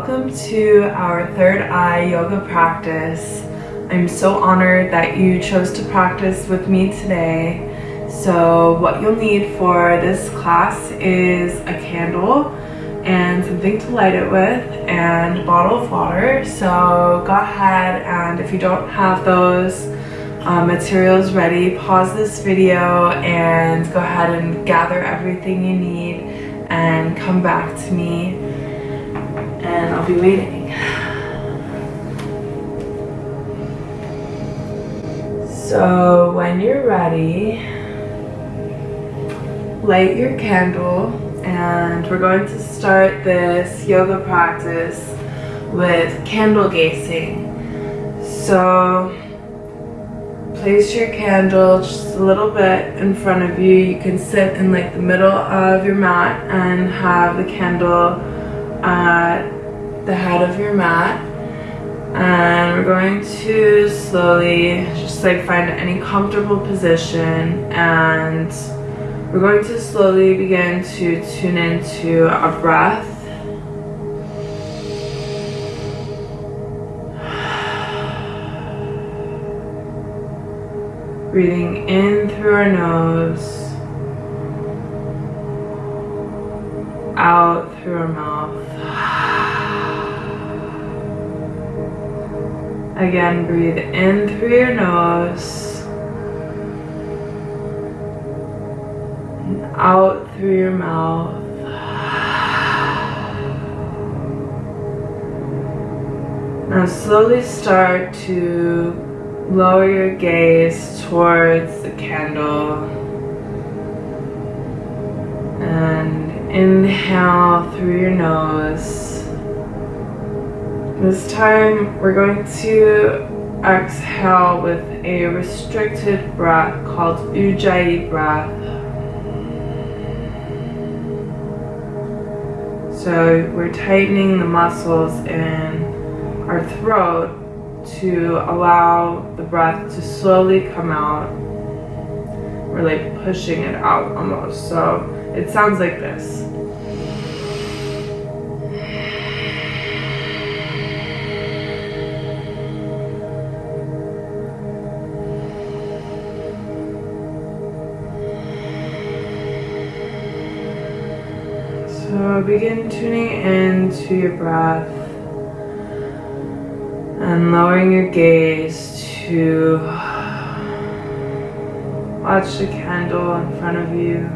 welcome to our third eye yoga practice. I'm so honored that you chose to practice with me today. So what you'll need for this class is a candle and something to light it with and a bottle of water. So go ahead and if you don't have those uh, materials ready, pause this video and go ahead and gather everything you need and come back to me I'll be waiting. So when you're ready, light your candle and we're going to start this yoga practice with candle gazing. So place your candle just a little bit in front of you. You can sit in like the middle of your mat and have the candle at the head of your mat. And we're going to slowly just like find any comfortable position. And we're going to slowly begin to tune into our breath. Breathing in through our nose. Out through our mouth. Again, breathe in through your nose and out through your mouth. Now slowly start to lower your gaze towards the candle and Inhale through your nose. This time we're going to exhale with a restricted breath called Ujjayi breath. So we're tightening the muscles in our throat to allow the breath to slowly come out. We're like pushing it out almost. So it sounds like this. Begin tuning into your breath and lowering your gaze to watch the candle in front of you.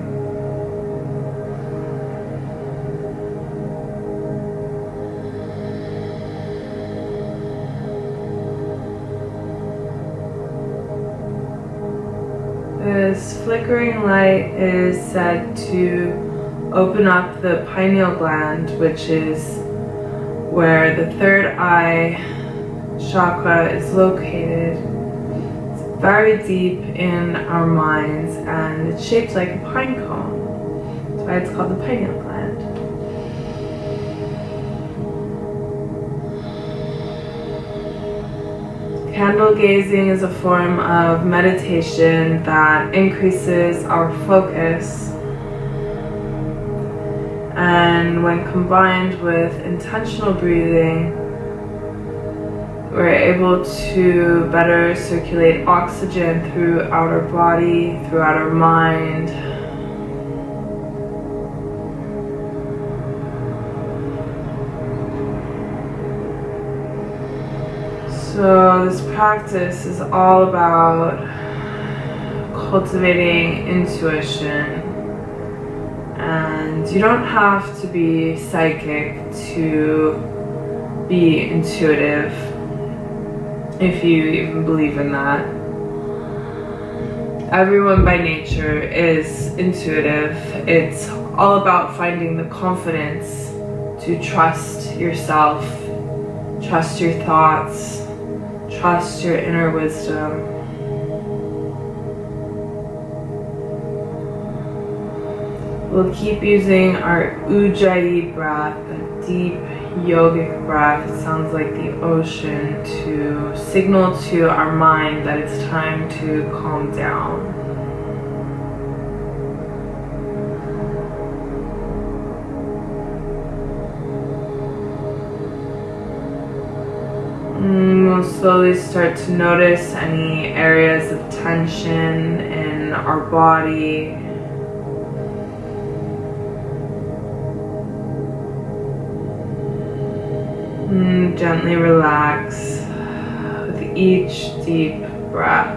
This flickering light is said to open up the pineal gland, which is where the third eye chakra is located. It's very deep in our minds and it's shaped like a pine cone. That's why it's called the pineal gland. Candle gazing is a form of meditation that increases our focus and when combined with intentional breathing we're able to better circulate oxygen throughout our body, throughout our mind, So this practice is all about cultivating intuition you don't have to be psychic to be intuitive if you even believe in that. Everyone by nature is intuitive. It's all about finding the confidence to trust yourself, trust your thoughts, Trust your inner wisdom. We'll keep using our Ujjayi breath, a deep yogic breath. It sounds like the ocean to signal to our mind that it's time to calm down. Mm, We'll slowly start to notice any areas of tension in our body. Mm, Gently relax with each deep breath.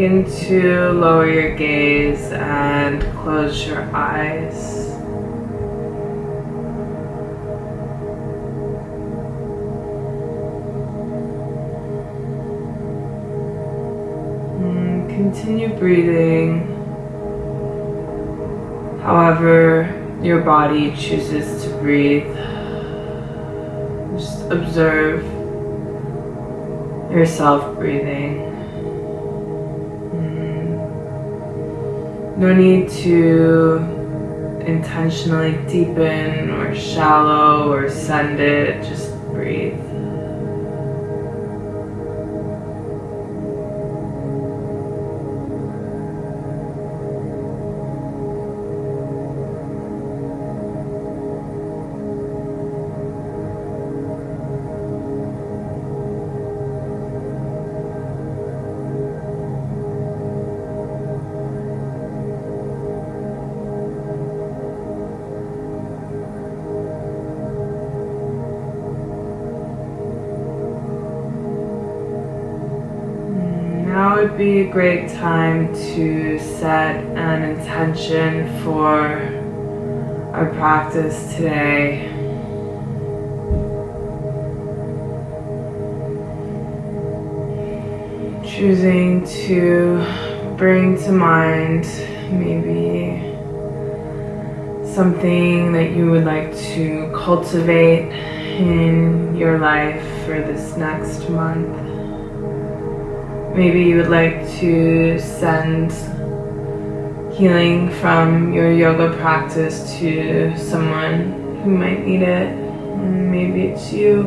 Begin to lower your gaze and close your eyes. Mm, Continue breathing. However, your body chooses to breathe. Just observe yourself breathing. No need to intentionally deepen or shallow or send it, just great time to set an intention for our practice today. Choosing to bring to mind maybe something that you would like to cultivate in your life for this next month. Maybe you would like to send healing from your yoga practice to someone who might need it. Maybe it's you.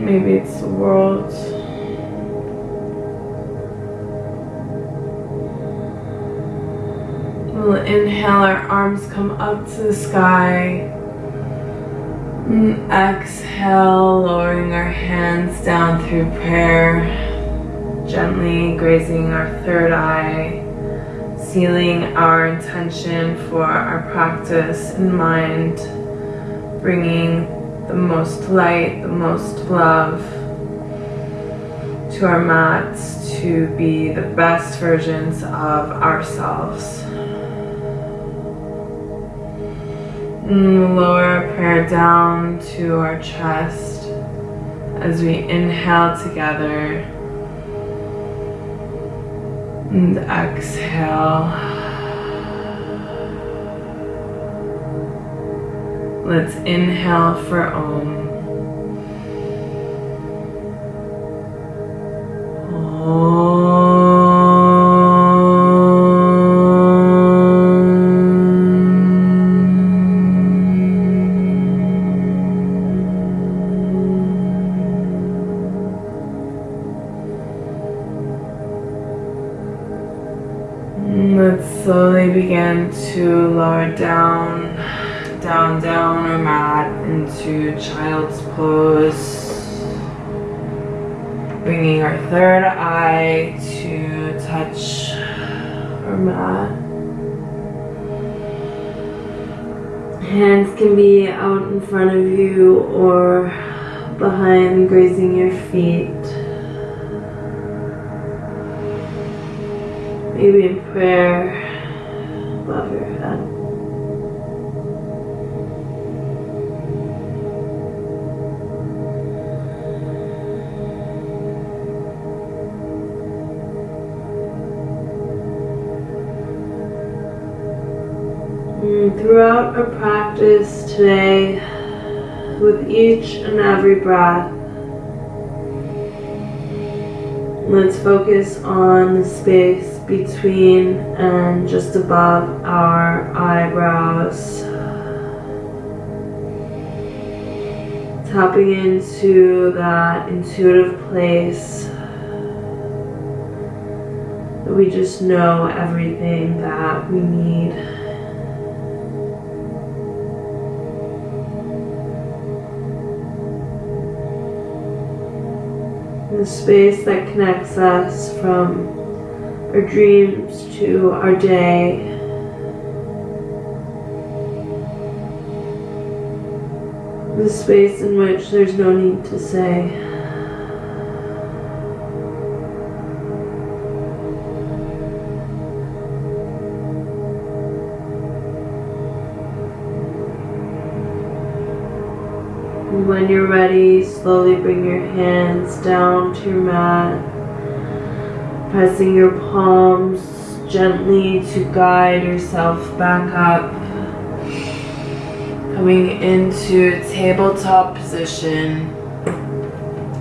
Maybe it's the world. We'll inhale, our arms come up to the sky. And exhale, lowering our hands down through prayer, gently grazing our third eye, sealing our intention for our practice in mind, bringing the most light, the most love to our mats to be the best versions of ourselves. Mm, lower our prayer down to our chest as we inhale together and exhale. Let's inhale for Om. With each and every breath, let's focus on the space between and just above our eyebrows. Tapping into that intuitive place that we just know everything that we need. The space that connects us from our dreams to our day. The space in which there's no need to say. When you're ready, slowly bring your hands down to your mat, pressing your palms gently to guide yourself back up. Coming into tabletop position.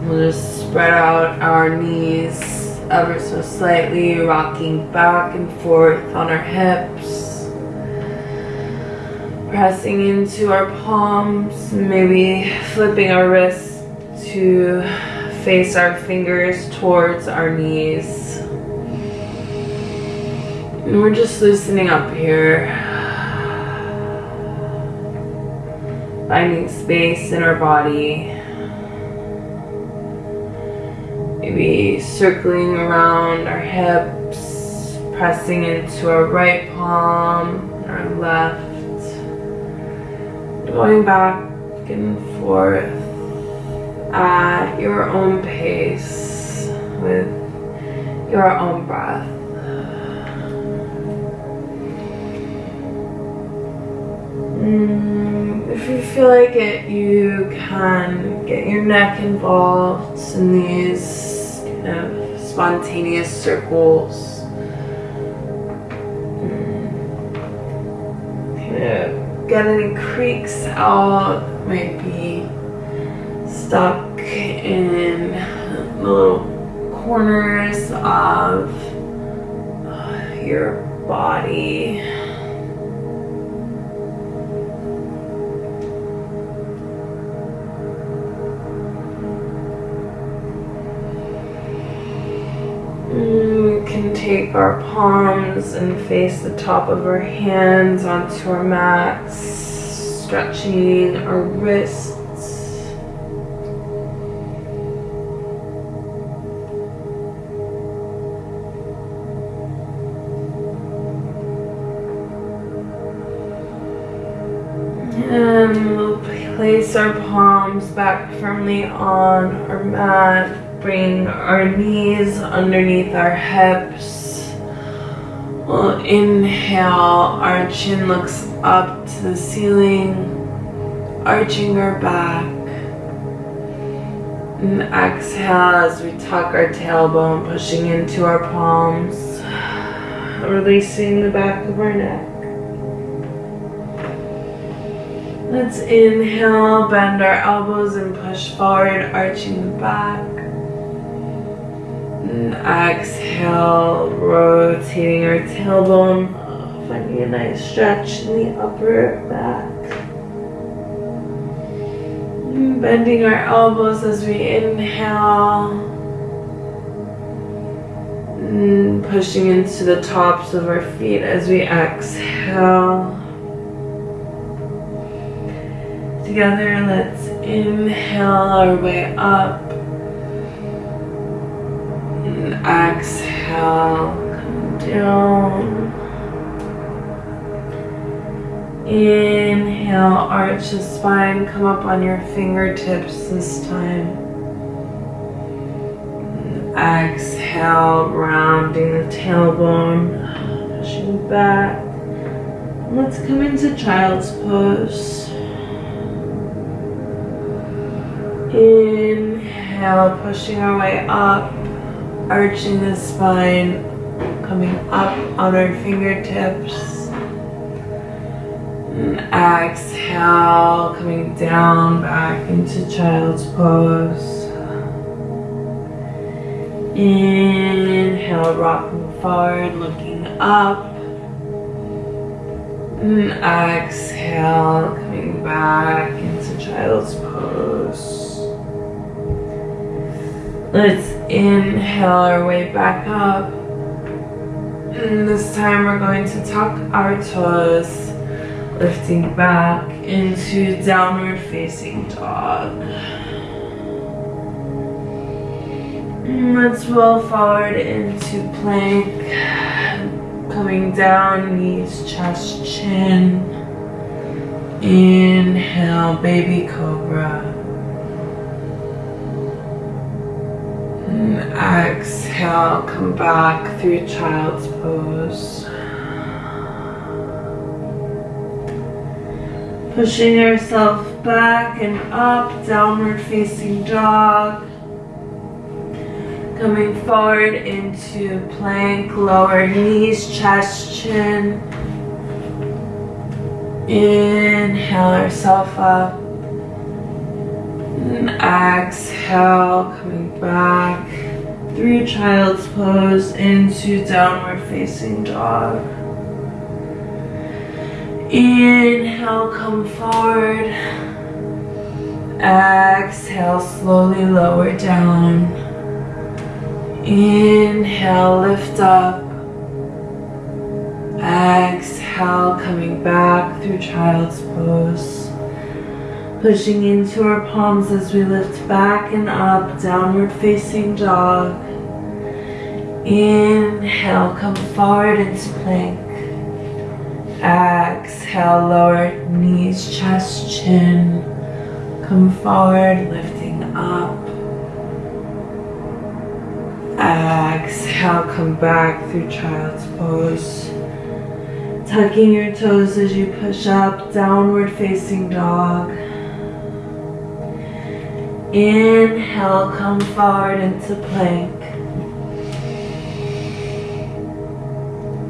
We'll just spread out our knees ever so slightly, rocking back and forth on our hips pressing into our palms, maybe flipping our wrists to face our fingers towards our knees. And we're just loosening up here. Finding space in our body. Maybe circling around our hips, pressing into our right palm, our left going back. And forth. At your own pace with your own breath. Mm, if you feel like it, you can get your neck involved in these kind of spontaneous circles. Kind of get any creaks out, might be stuck in the little corners of uh, your body. Take our palms and face the top of our hands onto our mats, stretching our wrists. And we'll place our palms back firmly on our mat. Bring our knees underneath our hips. We'll inhale, our chin looks up to the ceiling, arching our back. And exhale as we tuck our tailbone, pushing into our palms, releasing the back of our neck. Let's inhale, bend our elbows and push forward, arching the back. Exhale, rotating our tailbone, finding a nice stretch in the upper back. Bending our elbows as we inhale. And pushing into the tops of our feet as we exhale. Together, let's inhale our way up. Exhale, come down. Inhale, arch the spine, come up on your fingertips this time. Exhale, rounding the tailbone, pushing back. Let's come into child's pose. Inhale, pushing our way up, arching the spine, coming up on our fingertips. And exhale, coming down back into child's pose. Inhale, rocking forward, looking up. And exhale, coming back into child's pose. Let's inhale our way back up. And this time we're going to tuck our toes, lifting back into downward facing dog. And let's roll forward into plank, coming down, knees, chest, chin. Inhale, baby cobra. Exhale, come back through child's pose. Pushing yourself back and up, downward facing dog. Coming forward into plank, lower knees, chest, chin. Inhale yourself up. And exhale, coming back through child's pose into downward facing dog. Inhale, come forward. Exhale, slowly lower down. Inhale, lift up. Exhale, coming back through child's pose. Pushing into our palms as we lift back and up, downward facing dog. Inhale, come forward into plank. Exhale, lower knees, chest, chin. Come forward, lifting up. Exhale, come back through child's pose. Tucking your toes as you push up, downward facing dog. Inhale, come forward into plank.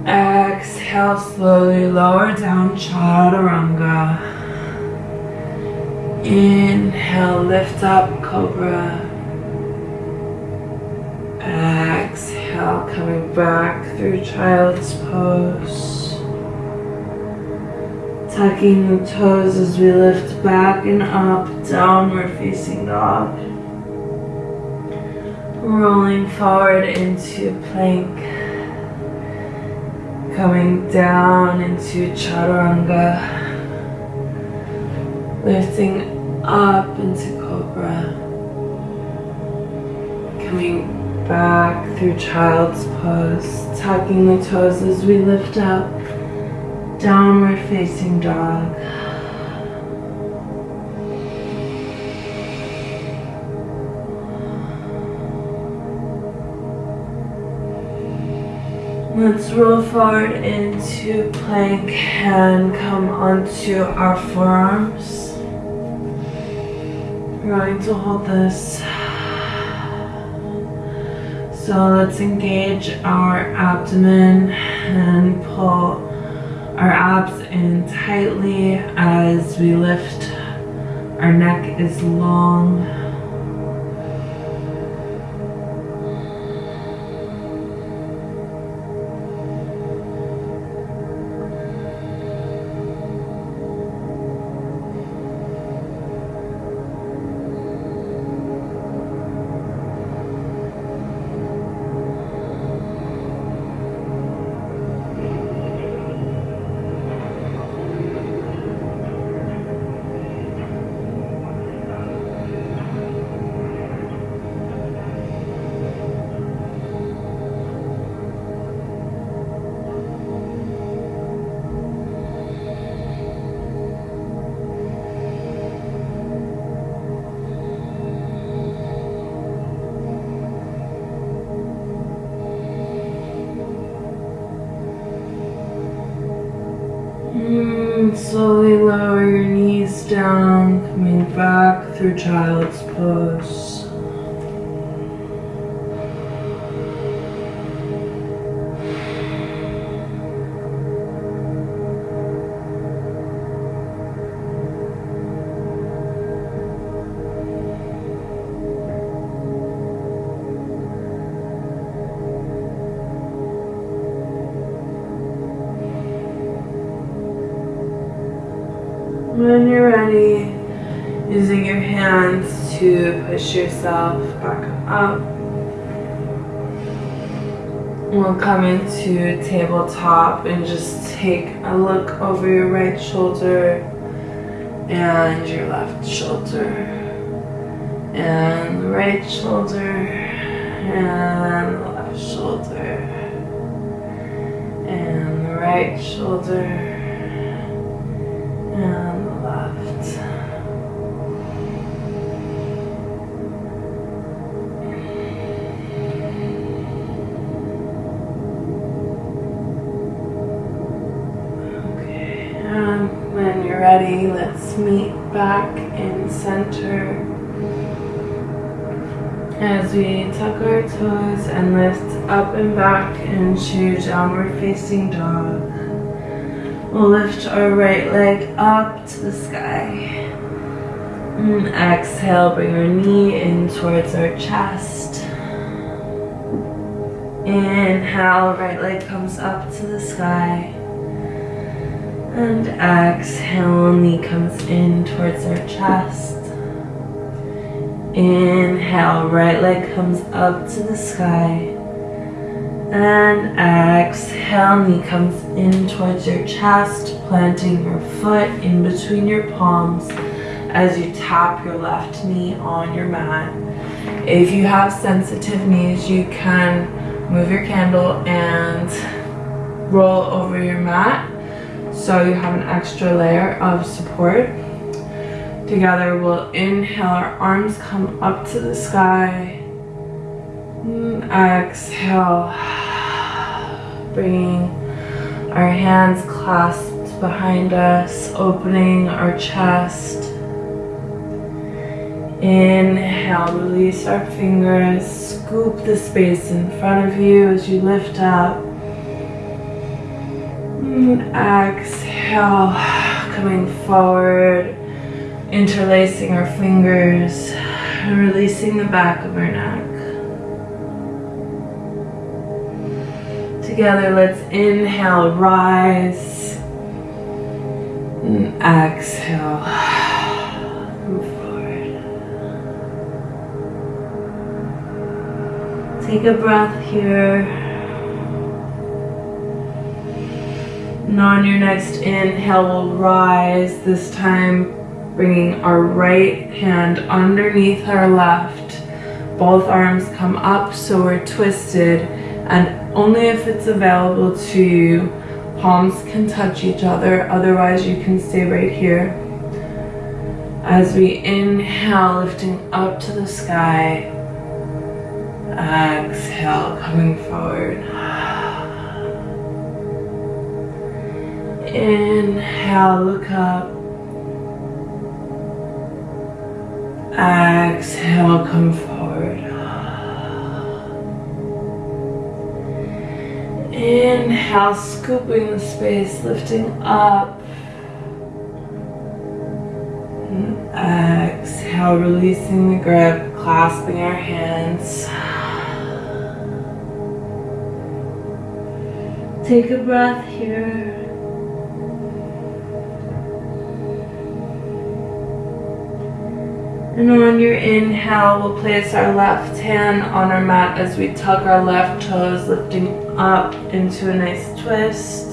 Exhale, slowly lower down, chaturanga. Inhale, lift up, cobra. Exhale, coming back through child's pose. Tucking the toes as we lift back and up, downward facing dog. Rolling forward into plank. Coming down into chaturanga. Lifting up into cobra. Coming back through child's pose, tucking the toes as we lift up, downward facing dog. Let's roll forward into plank and come onto our forearms. We're going to hold this. So let's engage our abdomen and pull our abs in tightly as we lift. Our neck is long. Slowly lower your knees down, coming back through child's pose. We'll come into tabletop and just take a look over your right shoulder and your left shoulder and right shoulder and left shoulder and right shoulder back in center. As we tuck our toes and lift up and back into downward facing dog. We'll lift our right leg up to the sky. And exhale, bring our knee in towards our chest. Inhale, right leg comes up to the sky. And exhale, knee in towards our chest. Inhale, right leg comes up to the sky. And exhale, knee comes in towards your chest, planting your foot in between your palms as you tap your left knee on your mat. If you have sensitive knees, you can move your candle and roll over your mat so you have an extra layer of support. Together, we'll inhale, our arms come up to the sky. And exhale, bringing our hands clasped behind us, opening our chest. Inhale, release our fingers, scoop the space in front of you as you lift up. Exhale, coming forward, interlacing our fingers, and releasing the back of our neck. Together, let's inhale, rise, and exhale, move forward. Take a breath here. And on your next inhale, we'll rise, this time bringing our right hand underneath our left. Both arms come up so we're twisted and only if it's available to you, palms can touch each other, otherwise you can stay right here. As we inhale, lifting up to the sky. Exhale, coming forward. Inhale, look up. Exhale, come forward. Inhale, scooping the space, lifting up. Exhale, releasing the grip, clasping our hands. Take a breath here. And on your inhale, we'll place our left hand on our mat as we tuck our left toes, lifting up into a nice twist.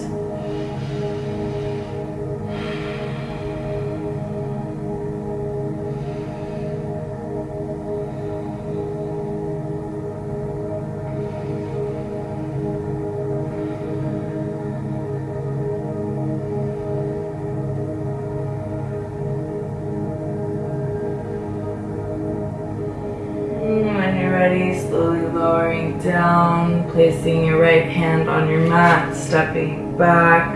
Placing your right hand on your mat, stepping back,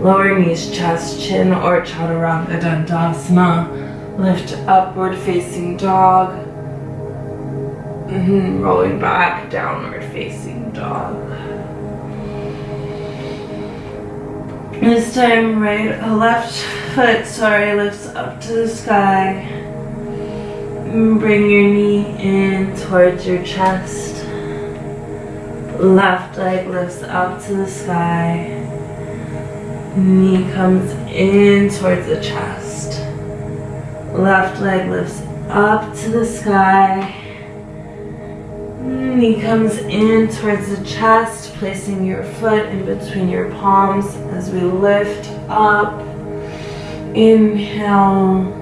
lower knees, chest, chin, or chaturanga dandasana. Lift upward facing dog. Mm -hmm. Rolling back, downward facing dog. This time, right, left foot, sorry, lifts up to the sky. Bring your knee in towards your chest. Left leg lifts up to the sky. Knee comes in towards the chest. Left leg lifts up to the sky. Knee comes in towards the chest, placing your foot in between your palms as we lift up. Inhale.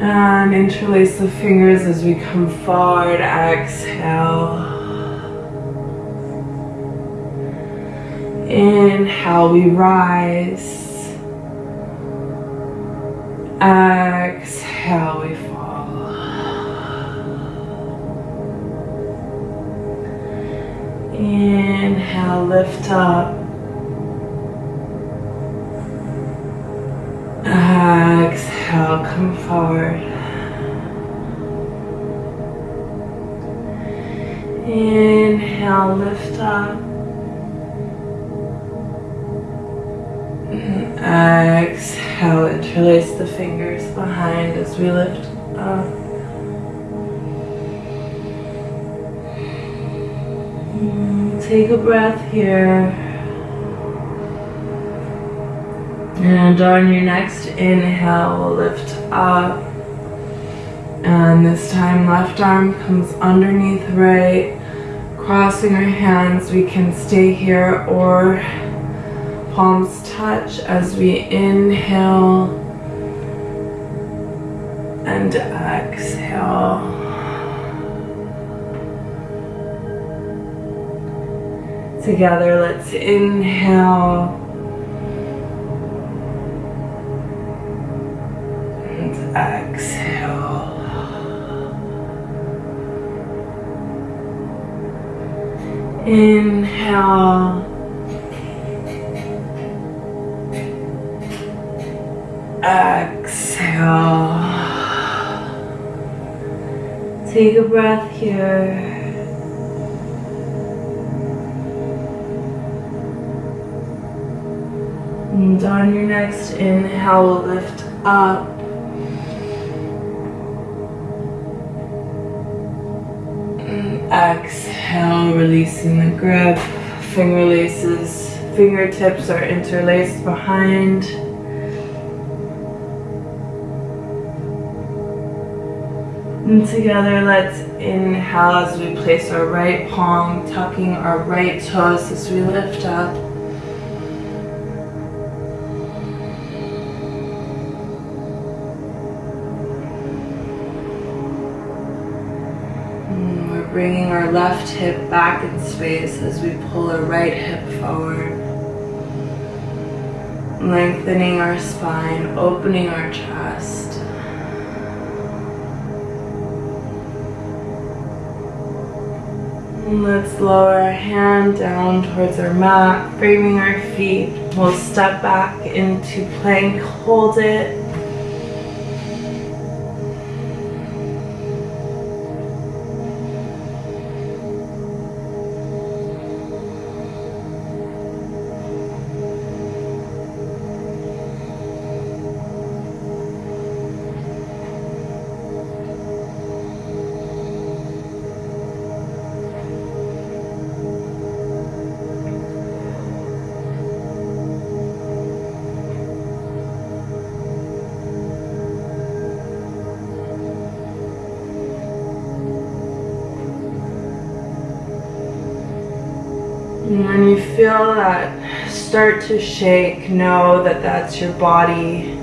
And interlace the fingers as we come forward. Exhale. Inhale, we rise. Exhale, we fall. Inhale, lift up. Exhale, come forward. Inhale, lift up. Exhale, interlace the fingers behind as we lift up. Take a breath here. And on your next inhale, we'll lift up. And this time, left arm comes underneath right. Crossing our hands, we can stay here or palms touch as we inhale and exhale. Together, let's inhale and exhale. Inhale. Exhale. Take a breath here. And on your next inhale, lift up. Exhale, releasing the grip. Finger laces, fingertips are interlaced behind. And together, let's inhale as we place our right palm, tucking our right toes as we lift up. And we're bringing our left hip back in space as we pull our right hip forward. Lengthening our spine, opening our chest. Let's lower our hand down towards our mat, framing our feet We'll step back into plank, hold it. To shake, know that that's your body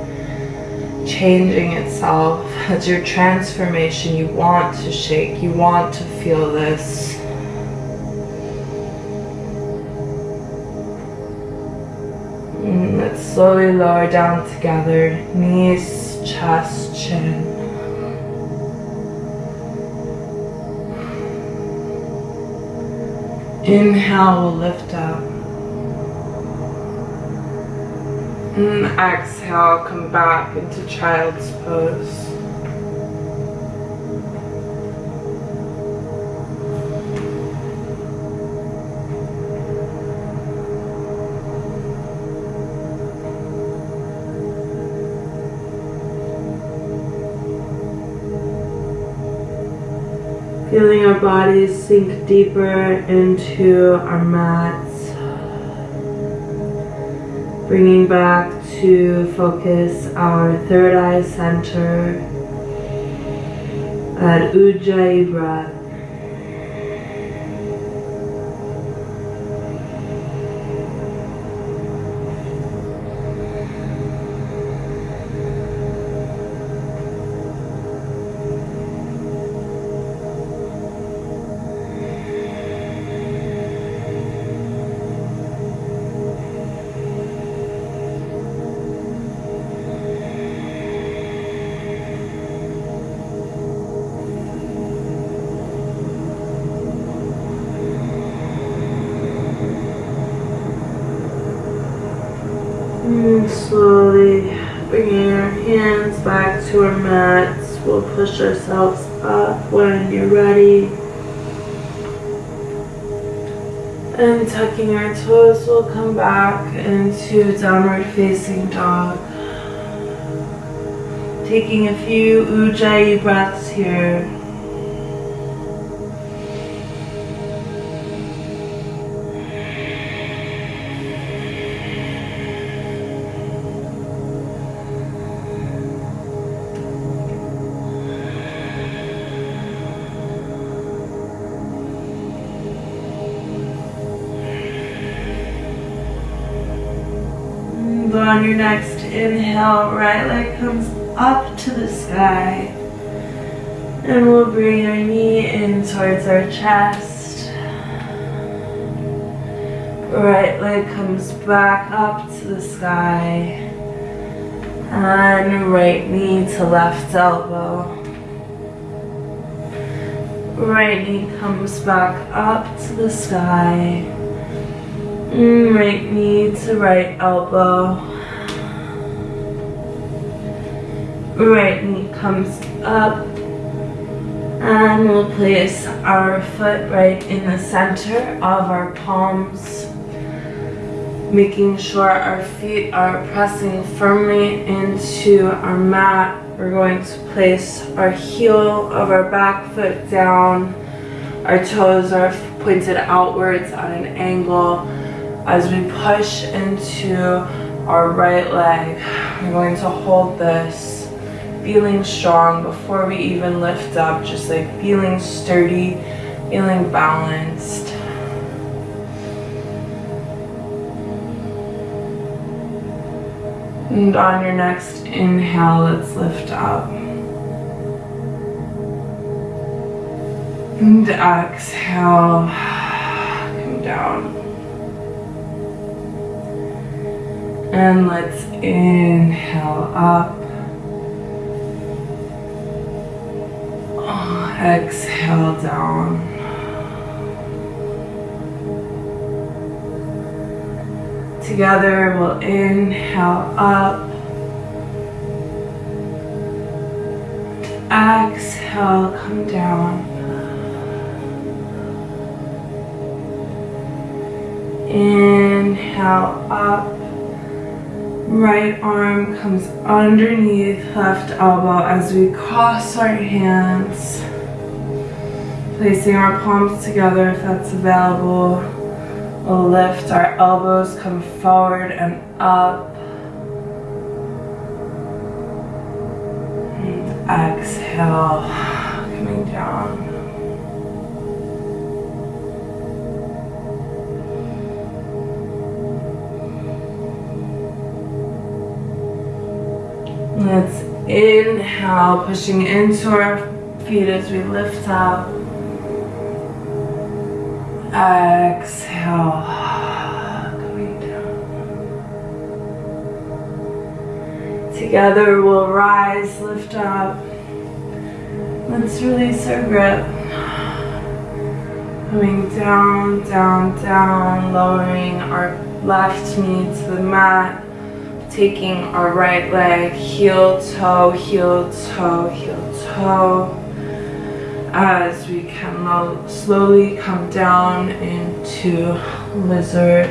changing itself. That's your transformation. You want to shake. You want to feel this. And let's slowly lower down together. Knees, chest, chin. Inhale, we'll lift up. And exhale, come back into child's pose. Feeling our bodies sink deeper into our mats. Bringing back to focus our third eye center at Ujjayi breath. Into downward facing dog. Taking a few Ujjayi breaths here. On your next inhale, right leg comes up to the sky. And we'll bring our knee in towards our chest. Right leg comes back up to the sky. And right knee to left elbow. Right knee comes back up to the sky. Mm, Right knee to right elbow. Right knee comes up. And we'll place our foot right in the center of our palms. Making sure our feet are pressing firmly into our mat. We're going to place our heel of our back foot down. Our toes are pointed outwards at an angle as we push into our right leg. We're going to hold this, feeling strong before we even lift up, just like feeling sturdy, feeling balanced. And on your next inhale, let's lift up. And exhale, come down. And let's inhale up. Exhale down. Together we'll inhale up. Exhale, come down. Inhale up. Right arm comes underneath left elbow as we cross our hands. Placing our palms together if that's available. We'll lift our elbows, come forward and up. And exhale, coming down. Let's inhale, pushing into our feet as we lift up. Exhale, down. Together we'll rise, lift up. Let's release our grip. Coming down, down, down, lowering our left knee to the mat taking our right leg heel toe heel toe heel toe as we can slowly come down into lizard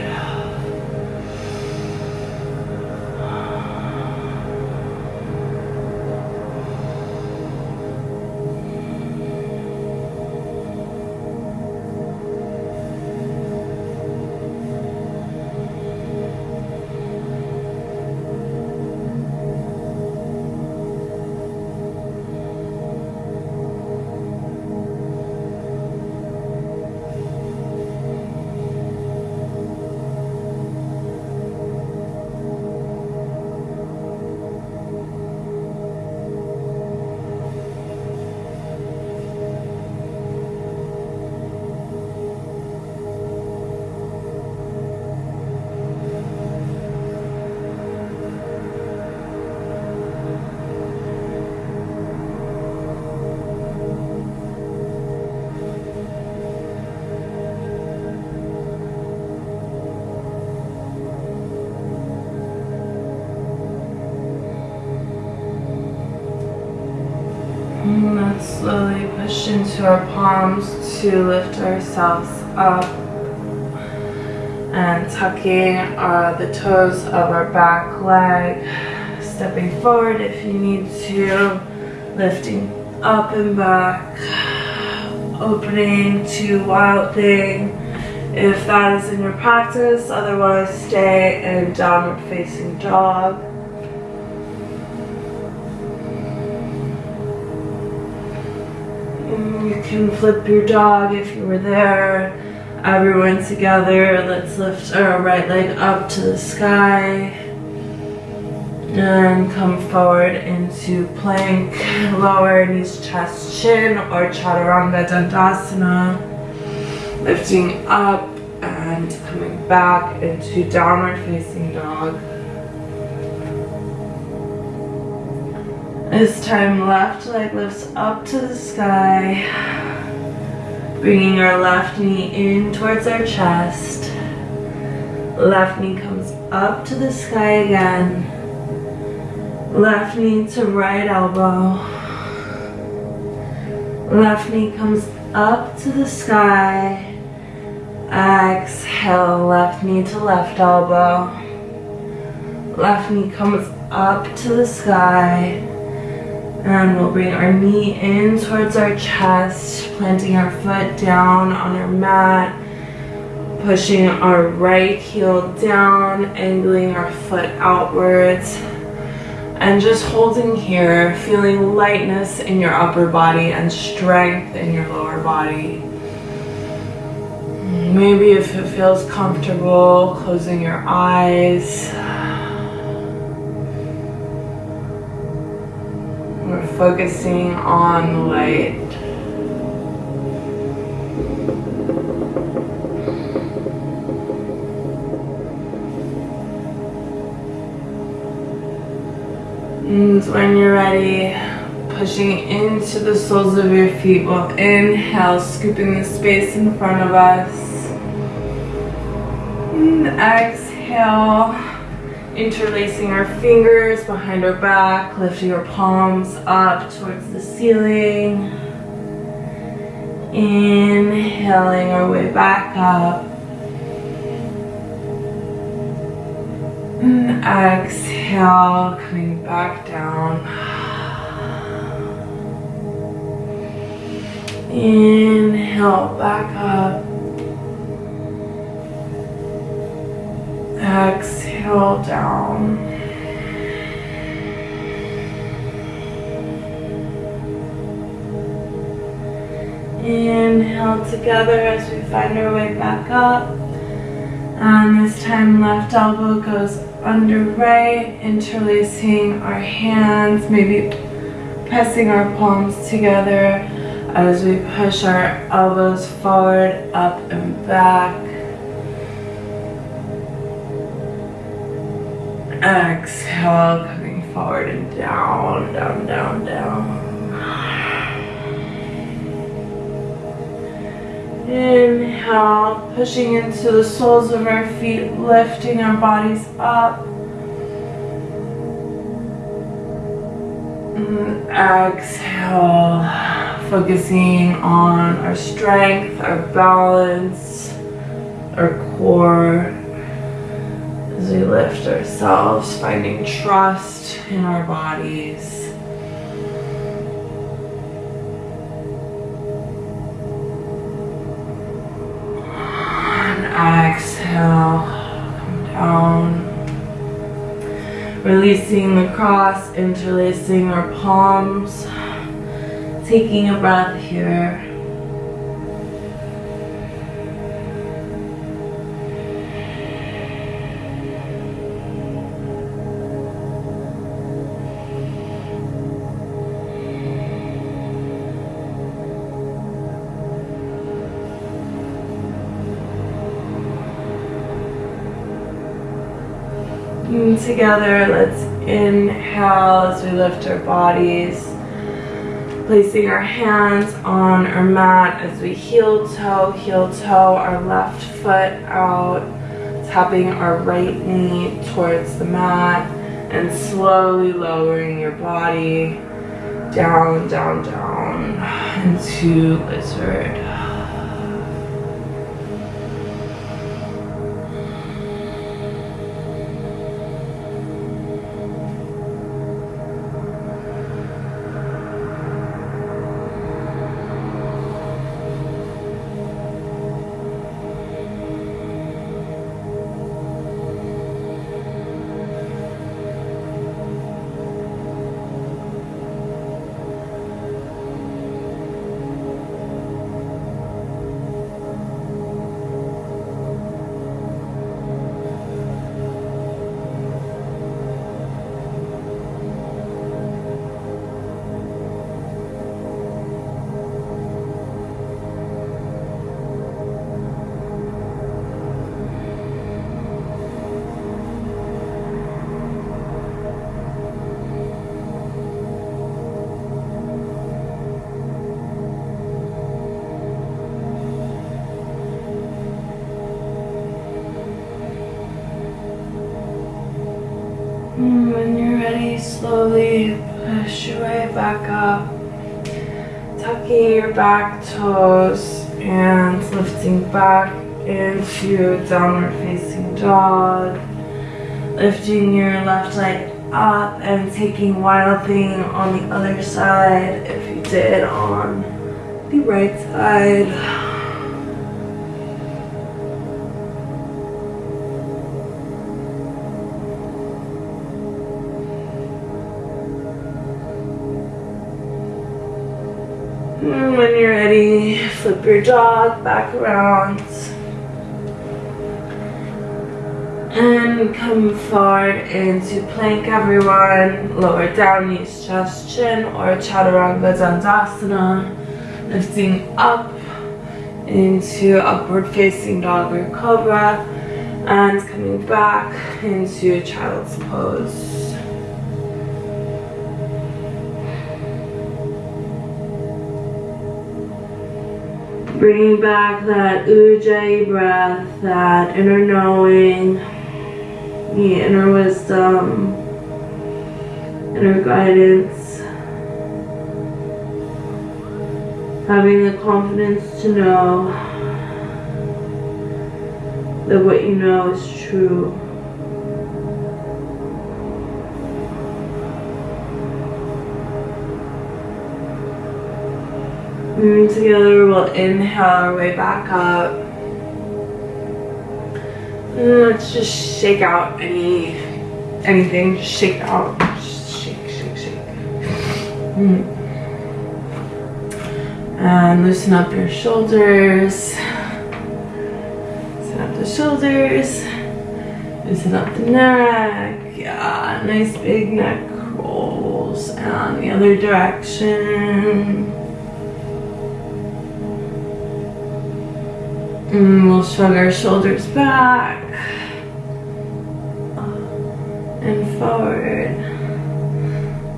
into our palms to lift ourselves up and tucking uh, the toes of our back leg, stepping forward if you need to, lifting up and back, opening to wild thing if that is in your practice, otherwise stay in downward facing dog. You can flip your dog if you were there. Everyone together. Let's lift our right leg up to the sky. And come forward into plank, lower knees, chest, chin, or chaturanga dandasana. Lifting up and coming back into downward facing dog. This time left leg lifts up to the sky. Bringing our left knee in towards our chest. Left knee comes up to the sky again. Left knee to right elbow. Left knee comes up to the sky. Exhale, left knee to left elbow. Left knee comes up to the sky. And we'll bring our knee in towards our chest, planting our foot down on our mat, pushing our right heel down, angling our foot outwards, and just holding here, feeling lightness in your upper body and strength in your lower body. Maybe if it feels comfortable, closing your eyes. Focusing on light. And when you're ready, pushing into the soles of your feet, we'll inhale, scooping the space in front of us. And exhale interlacing our fingers behind our back, lifting our palms up towards the ceiling. Inhaling our way back up. And exhale, coming back down. Inhale, back up. Exhale down. Inhale together as we find our way back up. And this time left elbow goes under right, interlacing our hands, maybe pressing our palms together as we push our elbows forward, up and back. Exhale, coming forward and down, down, down, down. Inhale, pushing into the soles of our feet, lifting our bodies up. And exhale, focusing on our strength, our balance, our core. As we lift ourselves, finding trust in our bodies. exhale, come down. Releasing the cross, interlacing our palms. Taking a breath here. Together, let's inhale as we lift our bodies. Placing our hands on our mat as we heel toe, heel toe, our left foot out. Tapping our right knee towards the mat and slowly lowering your body down, down, down into lizard. Slowly push your way back up. Tucking your back toes and lifting back into downward facing dog. Lifting your left leg up and taking wild thing on the other side if you did on the right side. When you're ready, flip your dog back around. And come forward into plank everyone. Lower down, knees, chest, chin, or Chaturanga Dandasana. Lifting up into upward facing dog or cobra. And coming back into child's pose. Bringing back that ujjayi breath, that inner knowing. the inner wisdom, inner guidance, having the confidence to know that what you know is true. Together, we'll inhale our way back up. And let's just shake out any anything. Just shake out. Just shake, shake, shake. Mm. And loosen up your shoulders. Loosen up the shoulders. Loosen up the neck. Yeah, nice big neck rolls. And the other direction. And we'll shrug our shoulders back and forward.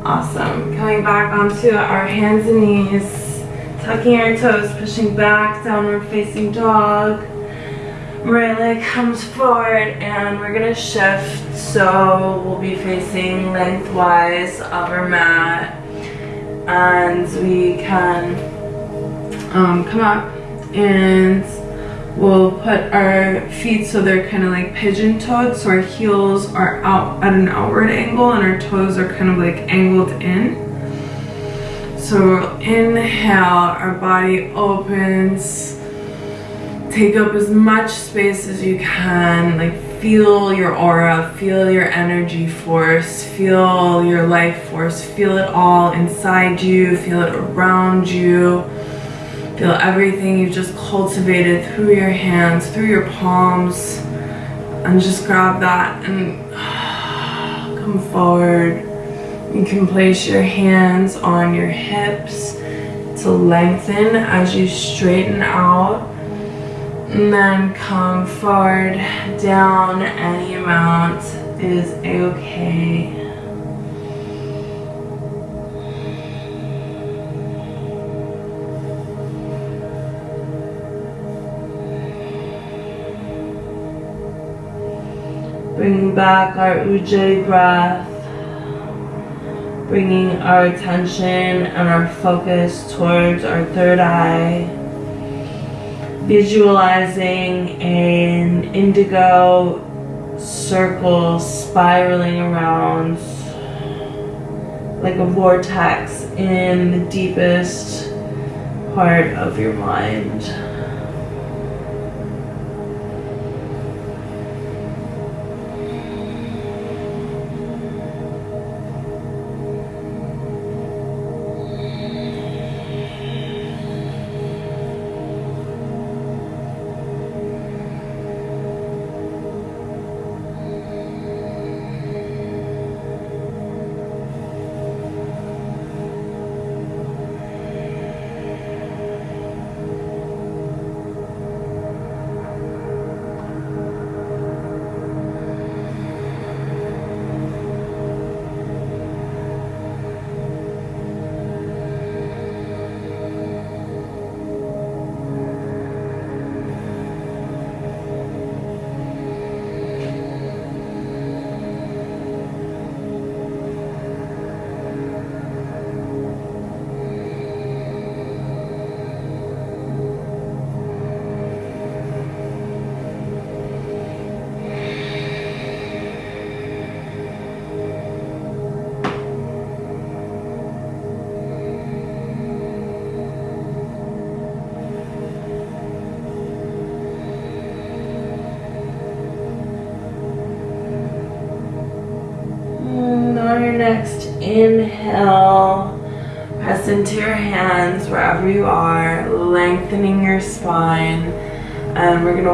Awesome. Coming back onto our hands and knees, tucking our toes, pushing back, downward facing dog. Right leg comes forward and we're gonna shift. So we'll be facing lengthwise of our mat and we can um, come up and We'll put our feet so they're kind of like pigeon-toed, so our heels are out at an outward angle and our toes are kind of like angled in. So inhale, our body opens, take up as much space as you can, like feel your aura, feel your energy force, feel your life force, feel it all inside you, feel it around you. Feel everything you've just cultivated through your hands, through your palms, and just grab that and come forward. You can place your hands on your hips to lengthen as you straighten out. And then come forward, down any amount is a-okay. Bringing back our Ujjayi breath. Bringing our attention and our focus towards our third eye. Visualizing an indigo circle spiraling around like a vortex in the deepest part of your mind.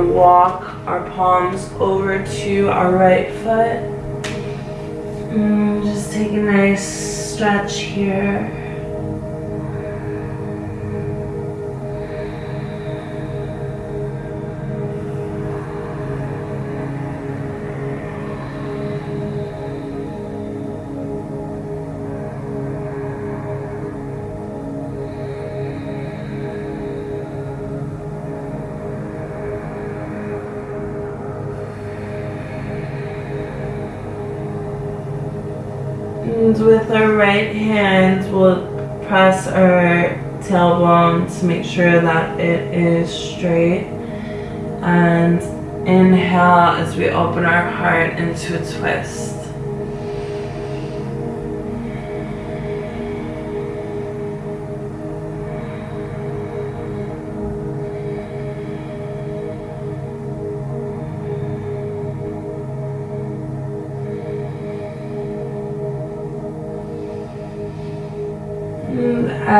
Walk our palms over to our right foot. And just take a nice stretch here. And with our right hand, we'll press our tailbone to make sure that it is straight. And inhale as we open our heart into a twist.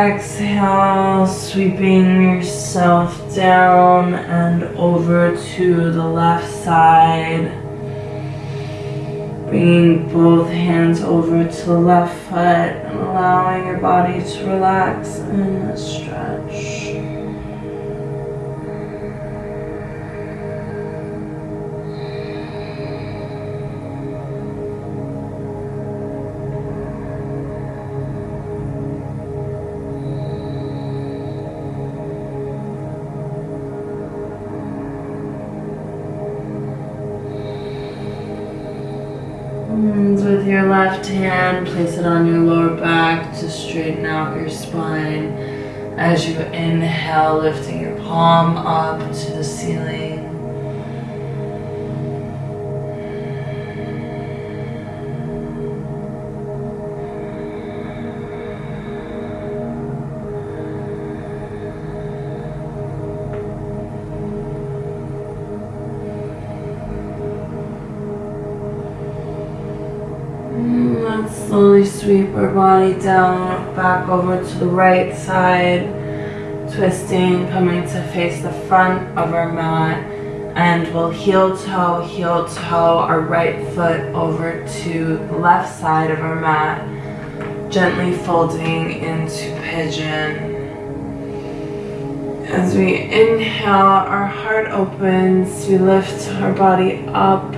Exhale, sweeping yourself down and over to the left side. Bringing both hands over to the left foot and allowing your body to relax and stretch. Place it on your lower back to straighten out your spine. As you inhale, lifting your palm up to the ceiling. Body down, back over to the right side, twisting, coming to face the front of our mat, and we'll heel toe, heel toe our right foot over to the left side of our mat, gently folding into pigeon. As we inhale, our heart opens, we lift our body up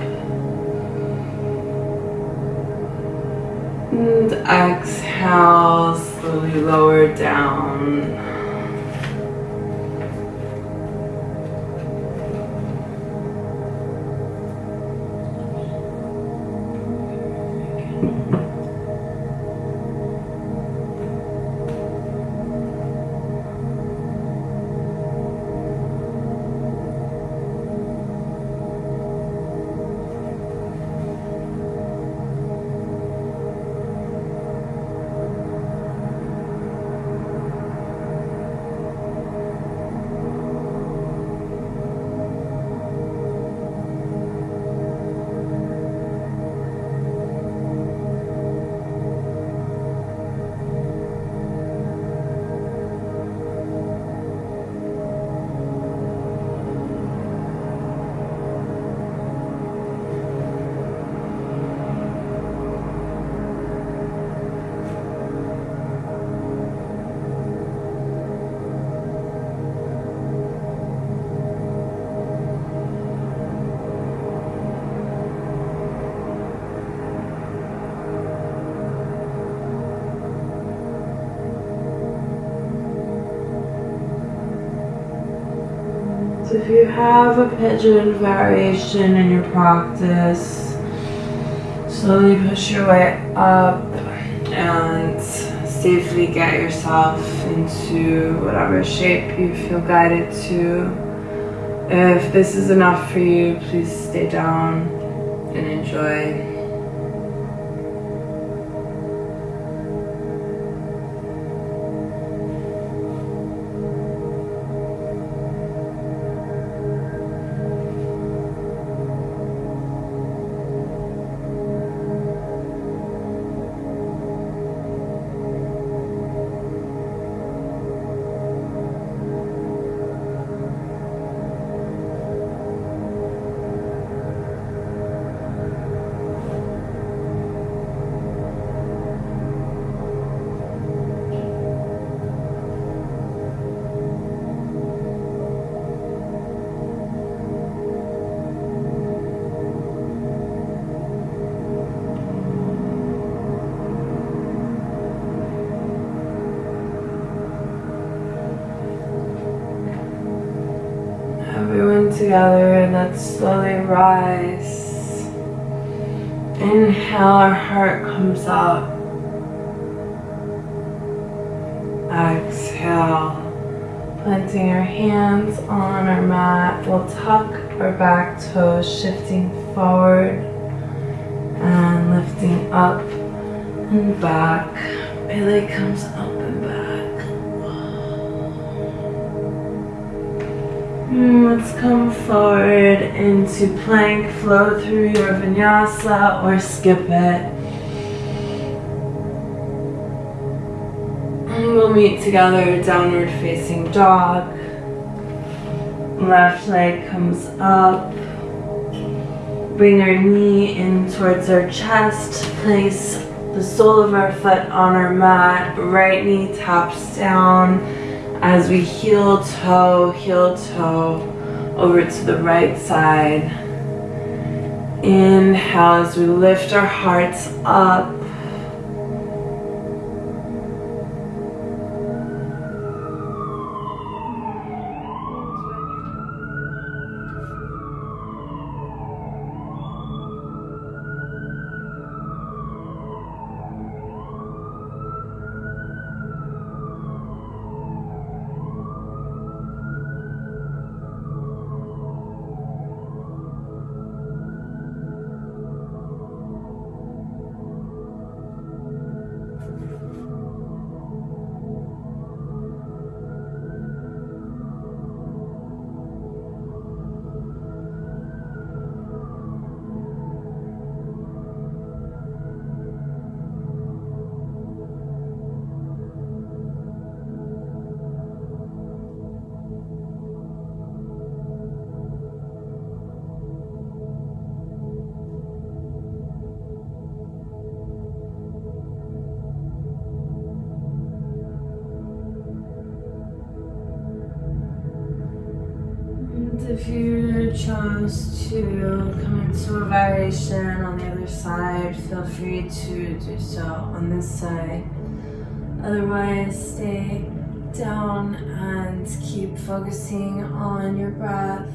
exhale, slowly lower down. A pigeon variation in your practice, slowly push your way up and safely get yourself into whatever shape you feel guided to. If this is enough for you, please stay down and enjoy. together and let's slowly rise. Inhale, our heart comes up. Exhale. Planting our hands on our mat, we'll tuck our back toes, shifting forward and lifting up and back. Belly comes Mm, let's come forward into plank, flow through your vinyasa or skip it. And we'll meet together, downward facing dog. Left leg comes up. Bring our knee in towards our chest. Place the sole of our foot on our mat. Right knee taps down as we heel toe, heel toe over to the right side. Inhale as we lift our hearts up. If you chose to come into a variation on the other side, feel free to do so on this side. Otherwise, stay down and keep focusing on your breath.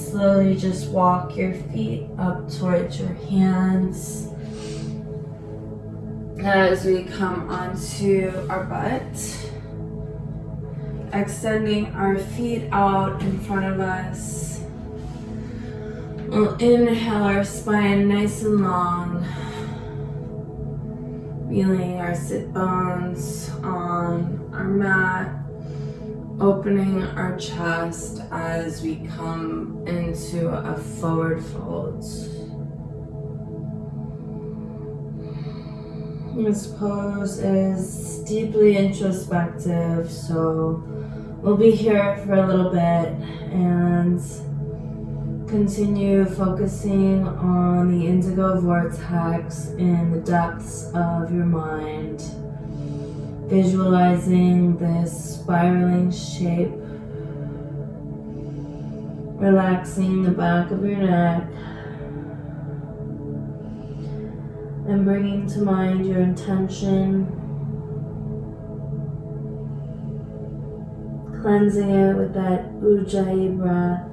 Slowly just walk your feet up towards your hands as we come onto our butt extending our feet out in front of us. We'll inhale our spine nice and long, feeling our sit bones on our mat, opening our chest as we come into a forward fold. This pose is deeply introspective, so we'll be here for a little bit and continue focusing on the indigo vortex in the depths of your mind. Visualizing this spiraling shape, relaxing the back of your neck, and bringing to mind your intention cleansing it with that Ujjayi breath.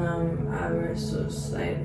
i was so society.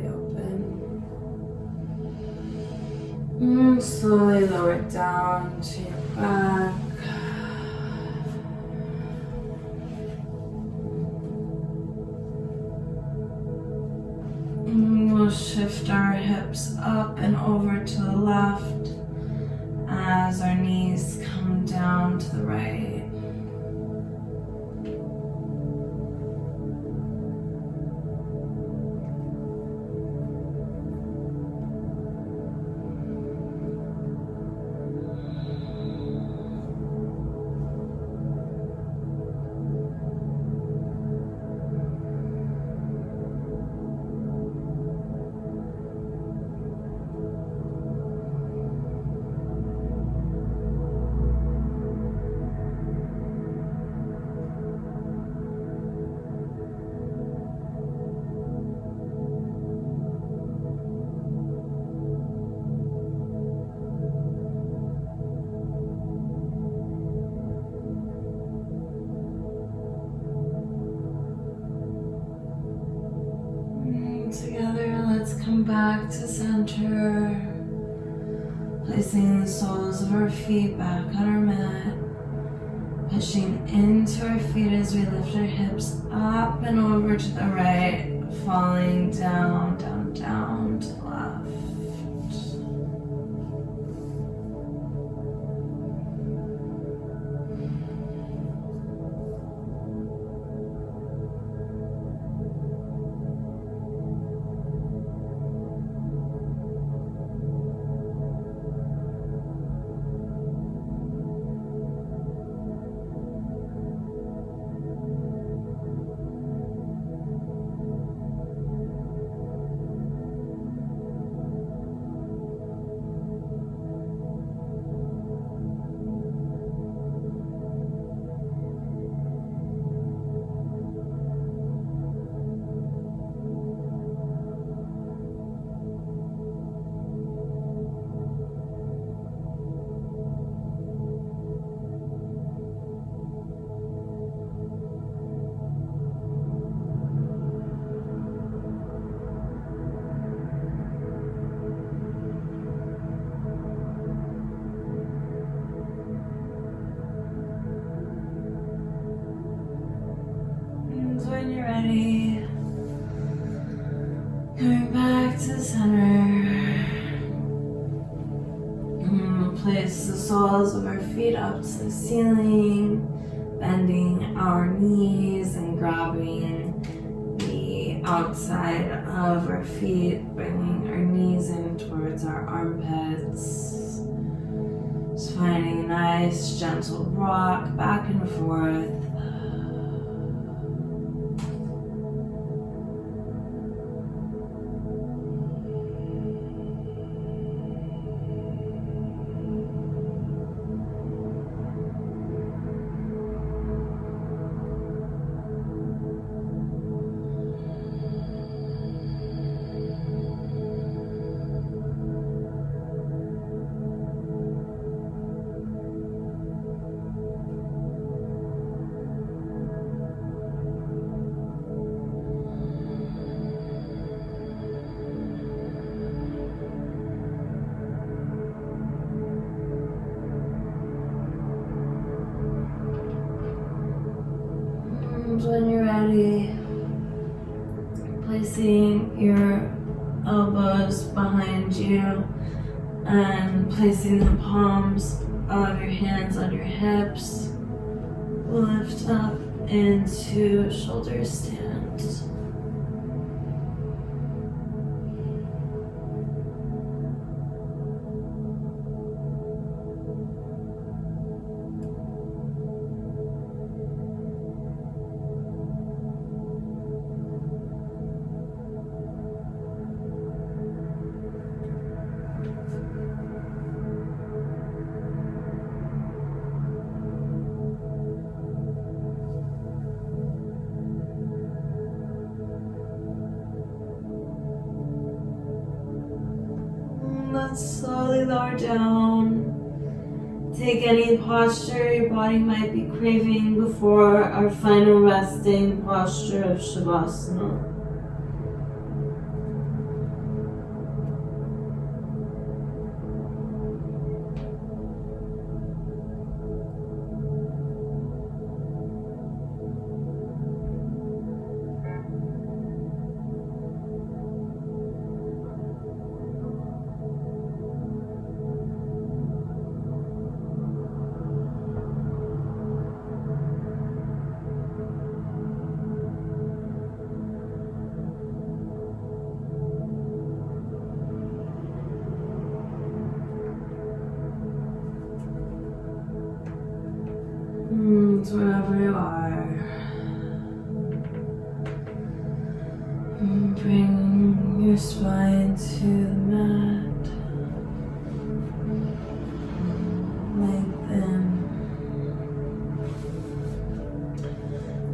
back to center, placing the soles of our feet back on our mat, pushing into our feet as we lift our hips up and over to the right, falling down, down, down. Hani teyzenin posture your body might be craving before our final resting posture of Shavasana.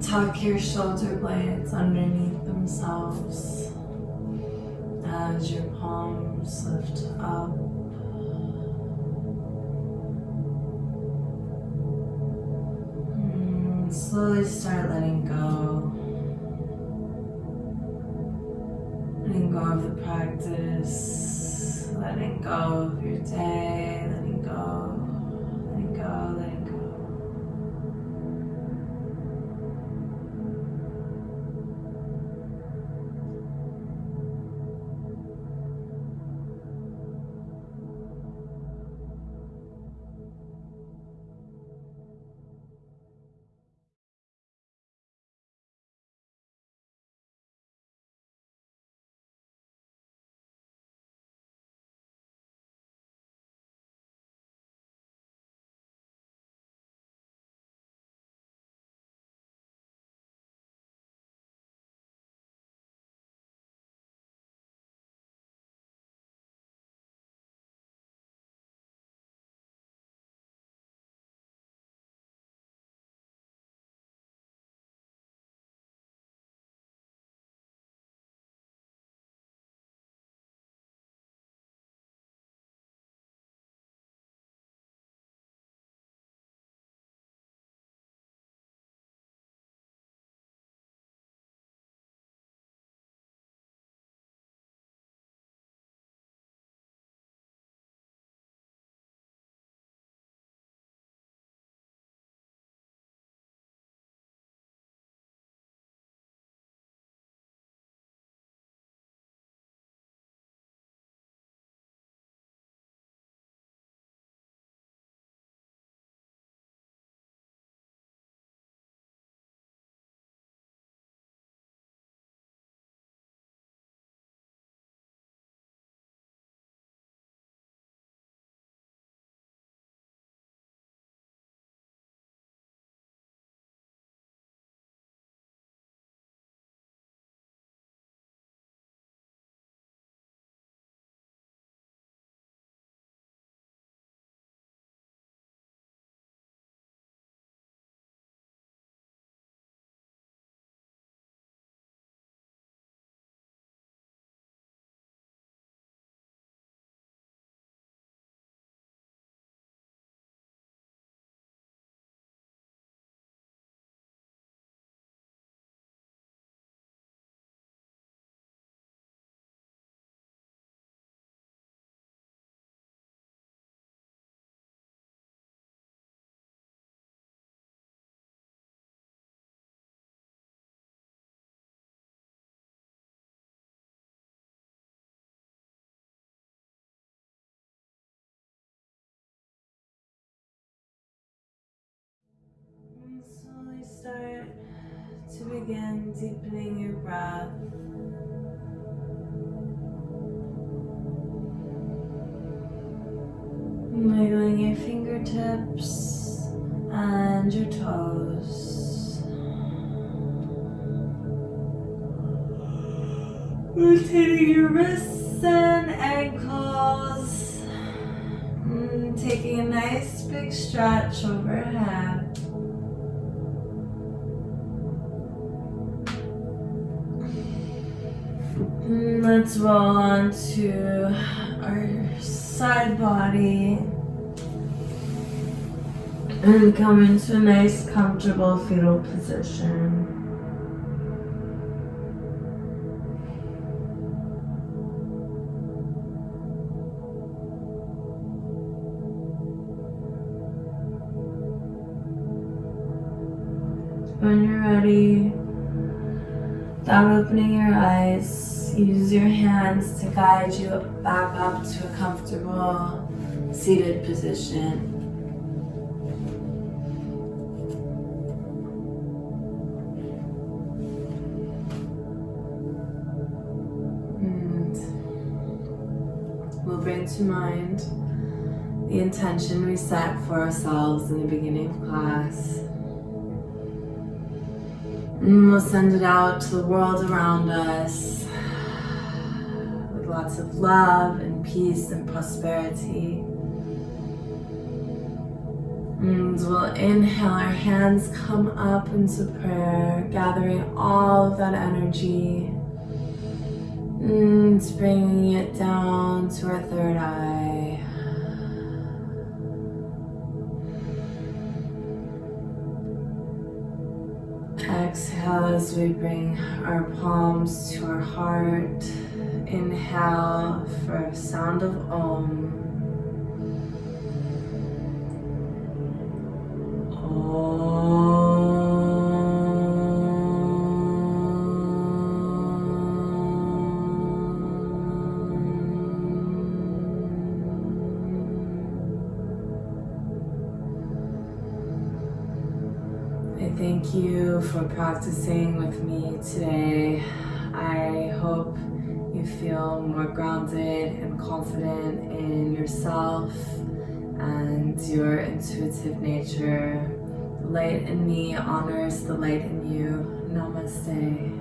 Tuck your shoulder blades underneath themselves as your palms lift up. Mm, Slowly start letting go. Letting go of the practice, letting go of your day, slowly start to begin deepening your breath. Wiggling your fingertips and your toes. Rotating your wrists and ankles. Mm, taking a nice big stretch overhead. Let's roll on to our side body. And come into a nice, comfortable fetal position. When you're ready, without opening your eyes, use your hands to guide you back up to a comfortable seated position. And we'll bring to mind the intention we set for ourselves in the beginning of class. And we'll send it out to the world around us lots of love and peace and prosperity. And we'll inhale, our hands come up into prayer, gathering all of that energy and bringing it down to our third eye. Exhale as we bring our palms to our heart. Inhale for sound of Om. I thank you for practicing with me today. Feel more grounded and confident in yourself and your intuitive nature. The light in me honors the light in you. Namaste.